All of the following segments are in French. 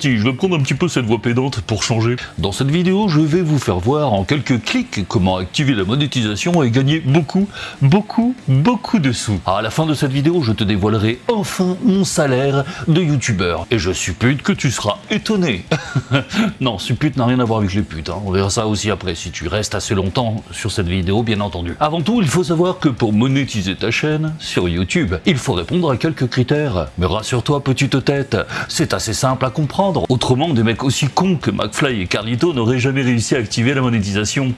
je vais prendre un petit peu cette voix pédante pour changer. Dans cette vidéo, je vais vous faire voir en quelques clics comment activer la monétisation et gagner beaucoup, beaucoup, beaucoup de sous. À la fin de cette vidéo, je te dévoilerai enfin mon salaire de youtubeur. Et je suppute que tu seras étonné. non, suppute n'a rien à voir avec les putes, hein. on verra ça aussi après si tu restes assez longtemps sur cette vidéo, bien entendu. Avant tout, il faut savoir que pour monétiser ta chaîne sur YouTube, il faut répondre à quelques critères. Mais rassure-toi, petite tête, c'est assez simple à comprendre. Autrement, des mecs aussi cons que McFly et Carlito n'auraient jamais réussi à activer la monétisation.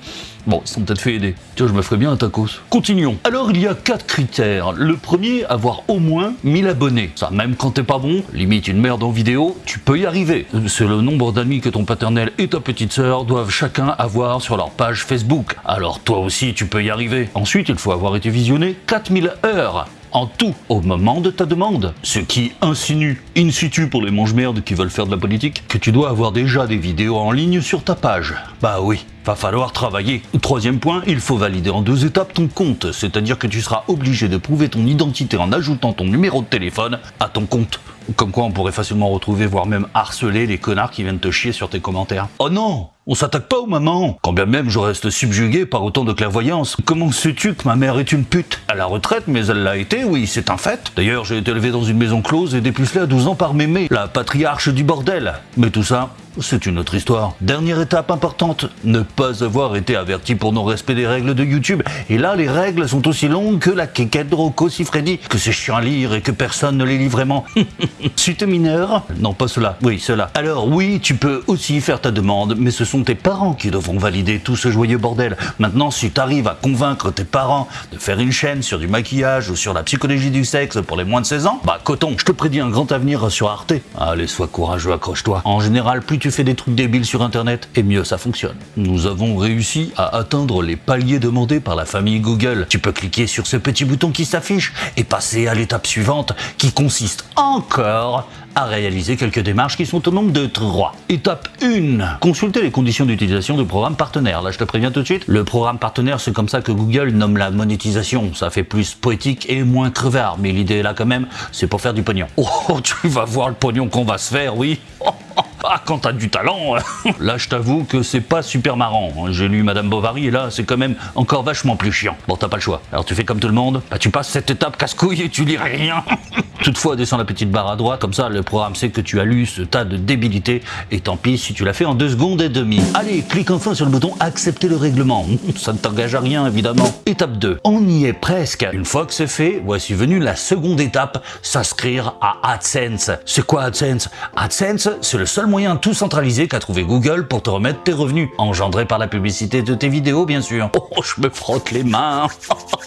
Bon, ils sont peut-être fait aider. Tiens, je me ferais bien un tacos. Continuons. Alors, il y a quatre critères. Le premier, avoir au moins 1000 abonnés. Ça, même quand t'es pas bon, limite une merde en vidéo, tu peux y arriver. C'est le nombre d'amis que ton paternel et ta petite sœur doivent chacun avoir sur leur page Facebook. Alors, toi aussi, tu peux y arriver. Ensuite, il faut avoir été visionné 4000 heures en tout au moment de ta demande. Ce qui insinue, in situ pour les mange-merdes qui veulent faire de la politique, que tu dois avoir déjà des vidéos en ligne sur ta page. Bah oui, va falloir travailler. Troisième point, il faut valider en deux étapes ton compte, c'est-à-dire que tu seras obligé de prouver ton identité en ajoutant ton numéro de téléphone à ton compte. Comme quoi on pourrait facilement retrouver, voire même harceler les connards qui viennent te chier sur tes commentaires. Oh non on s'attaque pas aux mamans Quand bien même je reste subjugué par autant de clairvoyance. Comment sais-tu que ma mère est une pute? À la retraite, mais elle l'a été, oui, c'est un fait. D'ailleurs, j'ai été élevé dans une maison close et dépucelé à 12 ans par mémé, la patriarche du bordel. Mais tout ça, c'est une autre histoire. Dernière étape importante, ne pas avoir été averti pour non-respect des règles de YouTube. Et là, les règles sont aussi longues que la quéquette de Rocco Siffredi, que c'est chiant à lire et que personne ne les lit vraiment. si t'es mineur, non pas cela, oui cela. Alors oui, tu peux aussi faire ta demande, mais ce sont tes parents qui devront valider tout ce joyeux bordel. Maintenant, si t'arrives à convaincre tes parents de faire une chaîne sur du maquillage ou sur la psychologie du sexe pour les moins de 16 ans, bah coton, je te prédis un grand avenir sur Arte. Allez, sois courageux, accroche-toi. En général, plus tu fais des trucs débiles sur internet, et mieux ça fonctionne. Nous avons réussi à atteindre les paliers demandés par la famille Google. Tu peux cliquer sur ce petit bouton qui s'affiche et passer à l'étape suivante qui consiste encore à réaliser quelques démarches qui sont au nombre de trois. Étape 1. Consulter les conditions d'utilisation du programme partenaire. Là, je te préviens tout de suite, le programme partenaire, c'est comme ça que Google nomme la monétisation. Ça fait plus poétique et moins crevard, mais l'idée là quand même, c'est pour faire du pognon. Oh, tu vas voir le pognon qu'on va se faire, oui Ah, quand t'as du talent Là, je t'avoue que c'est pas super marrant. J'ai lu Madame Bovary et là, c'est quand même encore vachement plus chiant. Bon, t'as pas le choix. Alors tu fais comme tout le monde, bah tu passes cette étape casse-couille et tu lis rien Toutefois, descends la petite barre à droite, comme ça le programme sait que tu as lu ce tas de débilité, et tant pis si tu l'as fait en deux secondes et demie. Allez, clique enfin sur le bouton accepter le règlement. Ça ne t'engage à rien, évidemment. Étape 2. On y est presque. Une fois que c'est fait, voici venue la seconde étape, s'inscrire à AdSense. C'est quoi AdSense? AdSense, c'est le seul moyen tout centralisé qu'a trouvé Google pour te remettre tes revenus, engendrés par la publicité de tes vidéos, bien sûr. Oh, je me frotte les mains.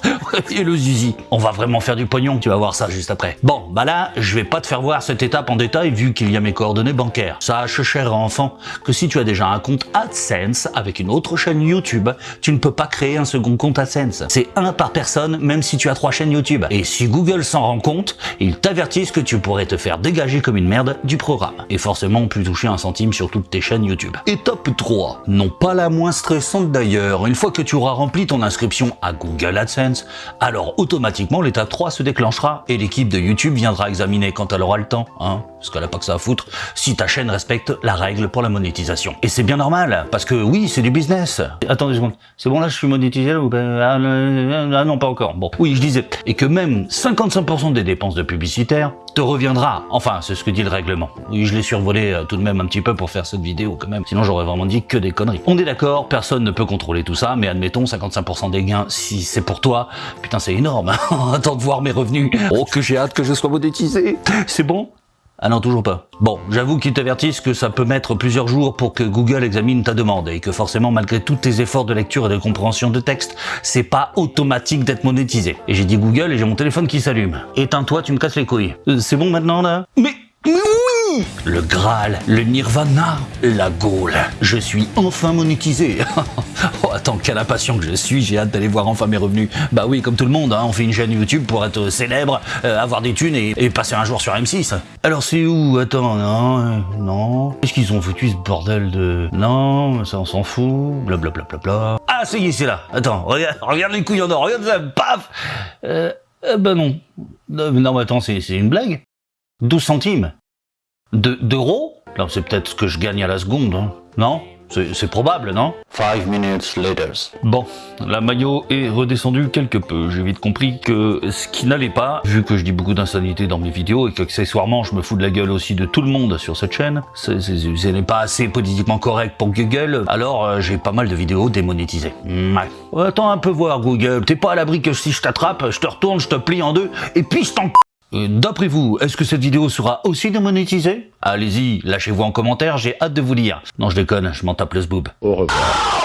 et le zizi. On va vraiment faire du pognon, tu vas voir ça juste après. Bon, bah là, je vais pas te faire voir cette étape en détail vu qu'il y a mes coordonnées bancaires. Sache, cher enfant, que si tu as déjà un compte AdSense avec une autre chaîne YouTube, tu ne peux pas créer un second compte AdSense. C'est un par personne, même si tu as trois chaînes YouTube. Et si Google s'en rend compte, ils t'avertissent que tu pourrais te faire dégager comme une merde du programme. Et forcément, plus toucher un centime sur toutes tes chaînes YouTube. Étape 3. Non pas la moins stressante d'ailleurs. Une fois que tu auras rempli ton inscription à Google AdSense, alors automatiquement l'étape 3 se déclenchera et l'équipe de YouTube viendra examiner quand elle aura le temps, hein, parce qu'elle a pas que ça à foutre, si ta chaîne respecte la règle pour la monétisation. Et c'est bien normal, parce que oui, c'est du business. Attendez une seconde, c'est bon là, je suis monétisé ou ah, non, pas encore. Bon, oui, je disais, et que même 55% des dépenses de publicitaires te reviendra. Enfin, c'est ce que dit le règlement. Oui, je l'ai survolé euh, tout de même un petit peu pour faire cette vidéo quand même. Sinon, j'aurais vraiment dit que des conneries. On est d'accord, personne ne peut contrôler tout ça, mais admettons 55% des gains, si c'est pour toi, putain, c'est énorme. Hein. Attends de voir mes revenus. Oh, que j'ai hâte que je sois monétisé. C'est bon? Ah non, toujours pas. Bon, j'avoue qu'ils t'avertissent que ça peut mettre plusieurs jours pour que Google examine ta demande et que forcément, malgré tous tes efforts de lecture et de compréhension de texte, c'est pas automatique d'être monétisé. Et j'ai dit Google et j'ai mon téléphone qui s'allume. Éteins-toi, tu me casses les couilles. Euh, c'est bon maintenant là? Mais... Le Graal, le Nirvana, la Gaule. Je suis enfin monétisé. oh, attends, quelle impatient que je suis, j'ai hâte d'aller voir enfin mes revenus. Bah oui, comme tout le monde, hein, on fait une chaîne YouTube pour être célèbre, euh, avoir des thunes et, passer un jour sur M6. Alors c'est où? Attends, non, euh, non. Qu'est-ce qu'ils ont foutu ce bordel de... Non, ça on s'en fout, blablabla. Bla, bla, bla, Ah, ça y est, c'est là. Attends, regarde, regarde les couilles en or, regarde ça, paf euh, euh bah non. Non, mais attends, c'est une blague 12 centimes d'euros Là, c'est peut-être ce que je gagne à la seconde, hein. non c'est probable, non Five minutes later. Bon, la maillot est redescendue quelque peu. J'ai vite compris que ce qui n'allait pas, vu que je dis beaucoup d'insanité dans mes vidéos et qu'accessoirement je me fous de la gueule aussi de tout le monde sur cette chaîne, ce n'est pas assez politiquement correct pour Google, alors euh, j'ai pas mal de vidéos démonétisées. Ouais. Attends un peu voir Google, t'es pas à l'abri que si je t'attrape, je te retourne, je te plie en deux, et puis je t'en... Euh, D'après vous, est-ce que cette vidéo sera aussi démonétisée? Allez-y, lâchez-vous en commentaire, j'ai hâte de vous lire. Non, je déconne, je m'en tape le zboob. Au revoir.